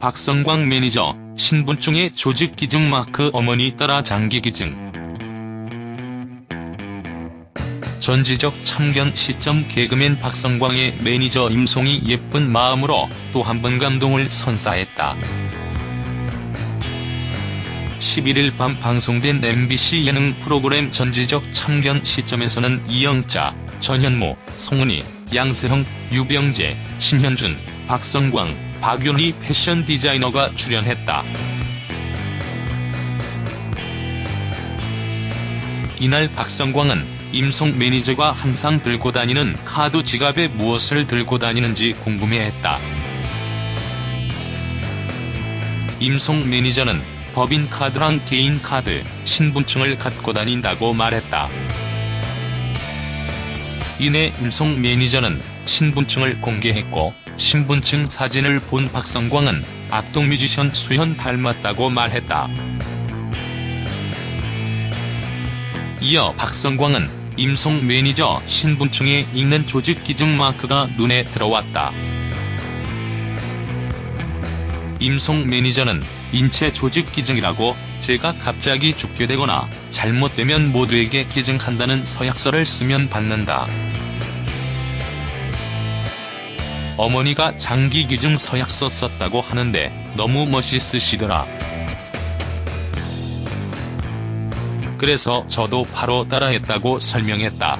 박성광 매니저, 신분증에 조직 기증 마크 어머니 따라 장기 기증. 전지적 참견 시점 개그맨 박성광의 매니저 임송이 예쁜 마음으로 또 한 번 감동을 선사했다. 11일 밤 방송된 MBC 예능 프로그램 전지적 참견 시점에서는 이영자, 전현무, 송은이, 양세형, 유병재, 신현준, 박성광, 박윤희 패션 디자이너가 출연했다. 이날 박성광은 임송 매니저가 항상 들고 다니는 카드 지갑에 무엇을 들고 다니는지 궁금해했다. 임송 매니저는 법인카드랑 개인카드, 신분증을 갖고 다닌다고 말했다. 이내 임송 매니저는 신분증을 공개했고 신분증 사진을 본 박성광은 악동 뮤지션 수현 닮았다고 말했다. 이어 박성광은 임송 매니저 신분증에 있는 조직 기증 마크가 눈에 들어왔다. 임송 매니저는 인체 조직 기증이라고 제가 갑자기 죽게 되거나 잘못되면 모두에게 기증한다는 서약서를 쓰면 받는다. 어머니가 장기 기증 서약서 썼다고 하는데 너무 멋있으시더라. 그래서 저도 바로 따라했다고 설명했다.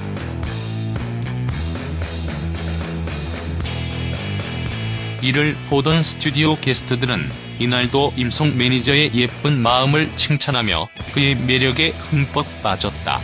이를 보던 스튜디오 게스트들은 이날도 임송 매니저의 예쁜 마음을 칭찬하며 그의 매력에 흠뻑 빠졌다.